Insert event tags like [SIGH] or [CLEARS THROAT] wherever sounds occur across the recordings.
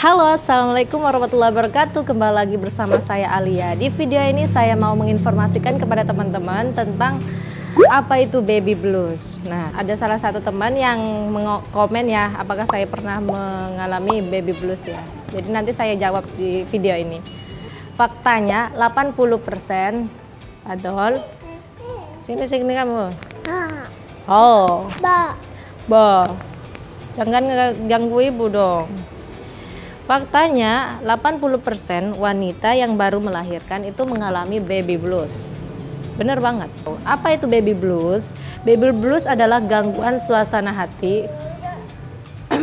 Halo, Assalamualaikum warahmatullahi wabarakatuh. Kembali lagi bersama saya Alia. Di video ini saya mau menginformasikan kepada teman-teman tentang apa itu baby blues. Nah, ada salah satu teman yang komen ya Apakah saya pernah mengalami baby blues ya? Jadi nanti saya jawab di video ini. Faktanya 80% Adol. Sini sini kamu. Oh. Ba. Ba. Jangan ganggu ibu dong Faktanya 80% wanita yang baru melahirkan itu mengalami baby blues. Bener banget. Apa itu baby blues? Baby blues adalah gangguan suasana hati. [CLEARS THROAT]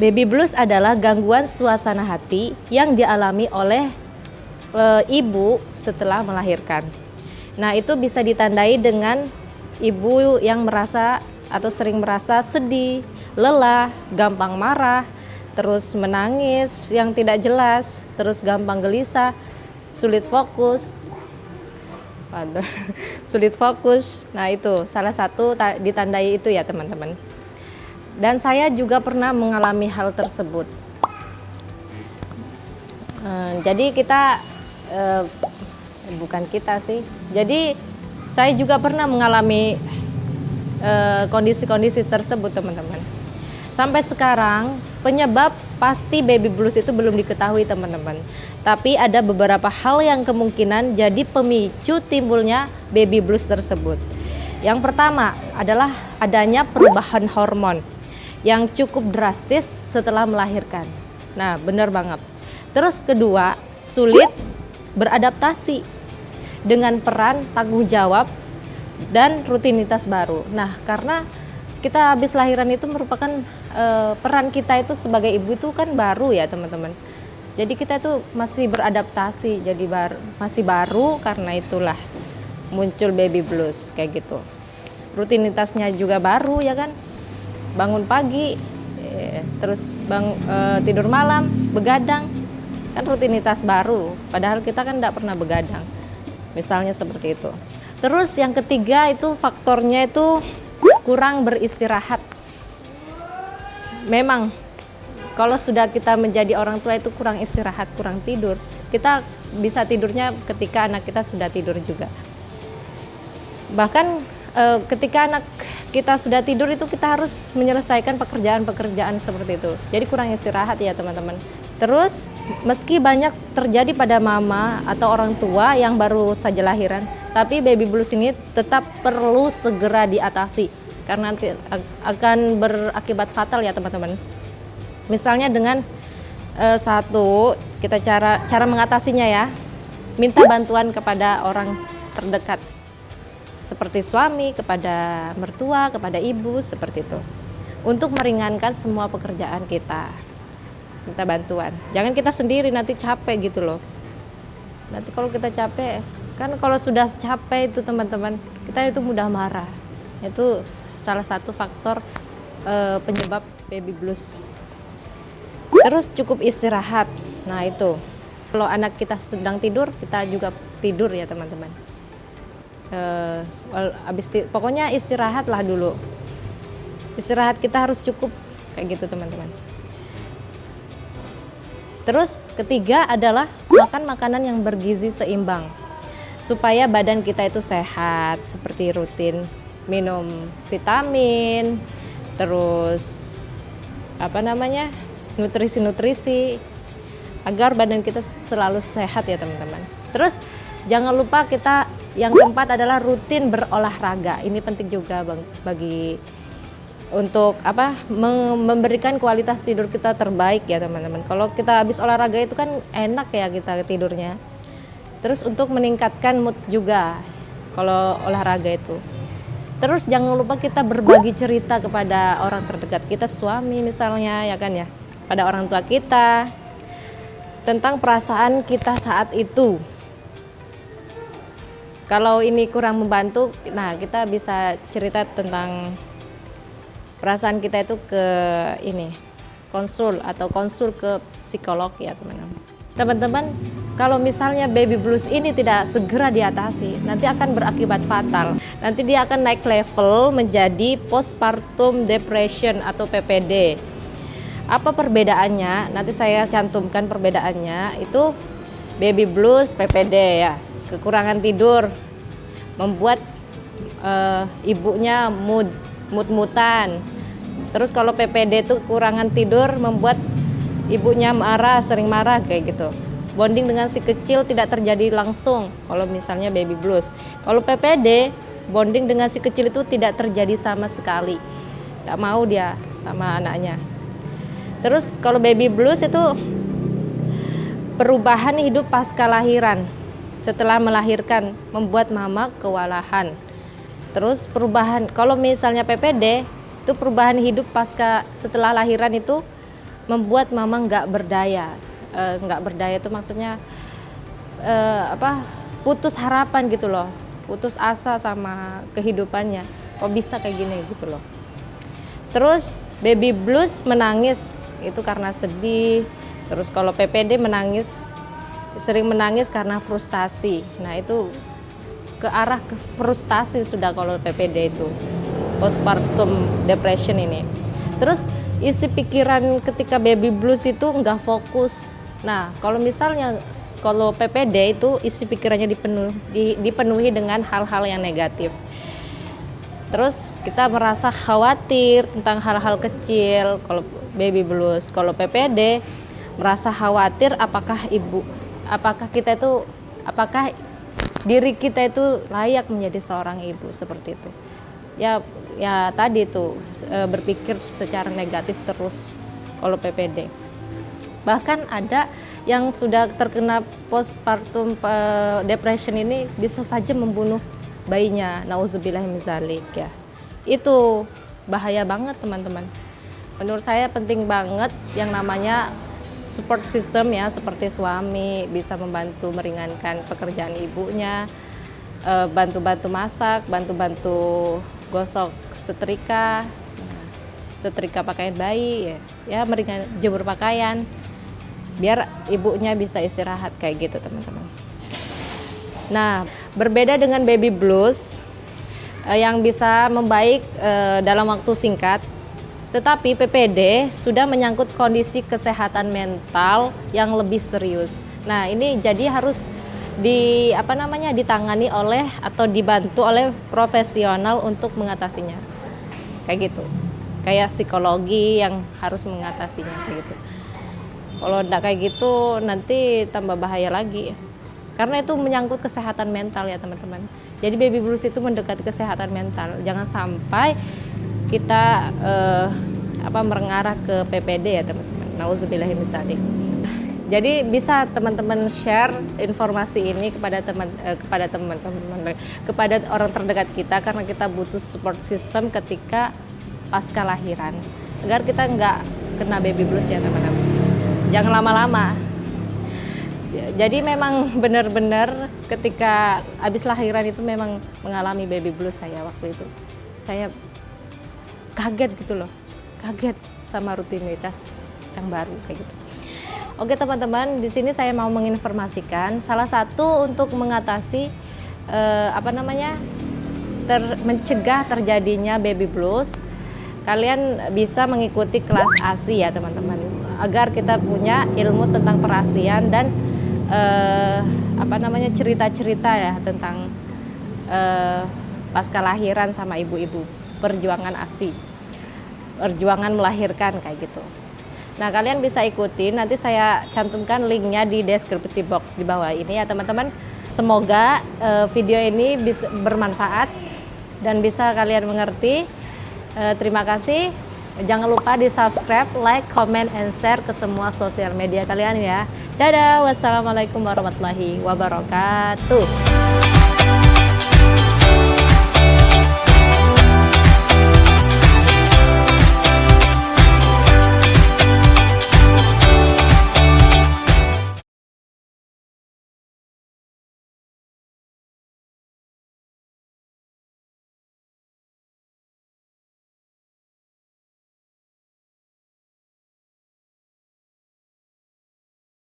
baby blues adalah gangguan suasana hati yang dialami oleh e, ibu setelah melahirkan. Nah, itu bisa ditandai dengan ibu yang merasa atau sering merasa sedih, lelah, gampang marah, terus menangis yang tidak jelas, terus gampang gelisah, sulit fokus. Waduh, [LAUGHS] sulit fokus. Nah, itu salah satu ditandai itu ya, teman-teman. Dan saya juga pernah mengalami hal tersebut. Uh, jadi kita uh, bukan kita sih. Jadi saya juga pernah mengalami eh, kondisi-kondisi uh, tersebut, teman-teman. Sampai sekarang penyebab pasti baby blues itu belum diketahui teman-teman. Tapi ada beberapa hal yang kemungkinan jadi pemicu timbulnya baby blues tersebut. Yang pertama adalah adanya perubahan hormon yang cukup drastis setelah melahirkan. Nah, benar banget. Terus kedua, sulit beradaptasi dengan peran tanggung jawab dan rutinitas baru. Nah, karena kita habis lahiran itu merupakan uh, peran kita itu sebagai ibu itu kan baru ya teman-teman. Jadi kita itu masih beradaptasi, jadi baru, masih baru karena itulah muncul baby blues kayak gitu. Rutinitasnya juga baru ya kan, bangun pagi, eh, terus bang eh, tidur malam, begadang, kan rutinitas baru. Padahal kita kan tidak pernah begadang, misalnya seperti itu. Terus yang ketiga itu faktornya itu kurang beristirahat. Memang kalau sudah kita menjadi orang tua itu kurang istirahat, kurang tidur. Kita bisa tidurnya ketika anak kita sudah tidur juga. Bahkan e, ketika anak kita sudah tidur itu kita harus menyelesaikan pekerjaan-pekerjaan seperti itu. Jadi kurang istirahat ya teman-teman. Terus meski banyak terjadi pada mama atau orang tua yang baru saja lahiran, tapi baby blues ini tetap perlu segera diatasi karena nanti akan berakibat fatal ya teman-teman. Misalnya dengan uh, satu kita cara cara mengatasinya ya, minta bantuan kepada orang terdekat seperti suami, kepada mertua, kepada ibu seperti itu. Untuk meringankan semua pekerjaan kita. Minta bantuan. Jangan kita sendiri nanti capek gitu loh. Nanti kalau kita capek, kan kalau sudah capek itu teman-teman, kita itu mudah marah. Itu salah satu faktor uh, penyebab baby blues. Terus cukup istirahat. Nah, itu. Kalau anak kita sedang tidur, kita juga tidur ya, teman-teman. Uh, habis pokoknya istirahatlah dulu. Istirahat kita harus cukup kayak gitu, teman-teman. Terus ketiga adalah makan makanan yang bergizi seimbang supaya badan kita itu sehat seperti rutin minum vitamin, terus apa namanya nutrisi-nutrisi agar badan kita selalu sehat ya teman-teman. Terus jangan lupa kita yang keempat adalah rutin berolahraga. Ini penting juga bagi untuk apa memberikan kualitas tidur kita terbaik ya teman-teman. Kalau kita habis olahraga itu kan enak ya kita tidurnya. Terus untuk meningkatkan mood juga kalau olahraga itu. Terus jangan lupa kita berbagi cerita kepada orang terdekat kita, suami misalnya, ya kan ya, pada orang tua kita tentang perasaan kita saat itu. Kalau ini kurang membantu, nah kita bisa cerita tentang perasaan kita itu ke ini konsul atau konsul ke psikolog ya teman-teman. Teman-teman kalau misalnya baby blues ini tidak segera diatasi, nanti akan berakibat fatal. Nanti dia akan naik level menjadi postpartum depression atau PPD. Apa perbedaannya? Nanti saya cantumkan perbedaannya. Itu baby blues, PPD ya. Kekurangan tidur membuat uh, ibunya mood mood-mutan. Terus kalau PPD itu kekurangan tidur membuat ibunya marah, sering marah kayak gitu. Bonding dengan si kecil tidak terjadi langsung kalau misalnya baby blues. Kalau PPD, bonding dengan si kecil itu tidak terjadi sama sekali. Gak mau dia sama anaknya. Terus kalau baby blues itu perubahan hidup pasca lahiran. Setelah melahirkan membuat mama kewalahan. Terus perubahan kalau misalnya PPD itu perubahan hidup pasca setelah lahiran itu membuat mama nggak berdaya nggak uh, berdaya itu maksudnya uh, apa putus harapan gitu loh. Putus asa sama kehidupannya. Kok bisa kayak gini gitu loh. Terus baby blues menangis. Itu karena sedih. Terus kalau PPD menangis sering menangis karena frustasi. Nah itu ke arah ke frustasi sudah kalau PPD itu. Postpartum depression ini. Terus isi pikiran ketika baby blues itu nggak fokus Nah, kalau misalnya kalau PPD itu isi pikirannya dipenuhi, dipenuhi dengan hal-hal yang negatif. Terus kita merasa khawatir tentang hal-hal kecil kalau baby blues. Kalau PPD merasa khawatir apakah ibu, apakah kita itu, apakah diri kita itu layak menjadi seorang ibu seperti itu. Ya, ya tadi itu e, berpikir secara negatif terus kalau PPD bahkan ada yang sudah terkena postpartum uh, depression ini bisa saja membunuh bayinya. Nauzubillah mizalik ya. Itu bahaya banget teman-teman. Menurut saya penting banget yang namanya support system ya seperti suami bisa membantu meringankan pekerjaan ibunya eh, bantu-bantu masak bantu-bantu gosok setrika setrika pakaian bayi ya, ya meringan jemur pakaian biar ibunya bisa istirahat kayak gitu teman-teman. Nah, berbeda dengan baby blues eh, yang bisa membaik eh, dalam waktu singkat, tetapi PPD sudah menyangkut kondisi kesehatan mental yang lebih serius. Nah, ini jadi harus di apa namanya ditangani oleh atau dibantu oleh profesional untuk mengatasinya. Kayak gitu. Kayak psikologi yang harus mengatasinya kayak gitu. Kalau tidak kayak gitu nanti tambah bahaya lagi. Karena itu menyangkut kesehatan mental ya teman-teman. Jadi baby blues itu mendekati kesehatan mental. Jangan sampai kita uh, apa merengarah ke PPD ya teman-teman. Nauzubillahiminzalik. Jadi bisa teman-teman share informasi ini kepada teman eh, kepada teman-teman kepada orang terdekat kita karena kita butuh support system ketika pasca lahiran agar kita nggak kena baby blues ya teman-teman jangan lama-lama. Jadi memang benar-benar ketika habis lahiran itu memang mengalami baby blues saya waktu itu. Saya kaget gitu loh. Kaget sama rutinitas yang baru kayak gitu. Oke teman-teman di sini saya mau menginformasikan salah satu untuk mengatasi eh, apa namanya ter, mencegah terjadinya baby blues. Kalian bisa mengikuti kelas ASI ya teman-teman agar kita punya ilmu tentang perasian dan uh, apa namanya cerita-cerita ya tentang uh, pasca lahiran sama ibu-ibu perjuangan ASI perjuangan melahirkan kayak gitu. Nah kalian bisa ikuti nanti saya cantumkan linknya di deskripsi box di bawah ini ya teman-teman. Semoga uh, video ini bisa bermanfaat dan bisa kalian mengerti. Uh, terima kasih Jangan lupa di subscribe, like, comment, and share ke semua sosial media kalian ya. Dadah, wassalamualaikum warahmatullahi wabarakatuh.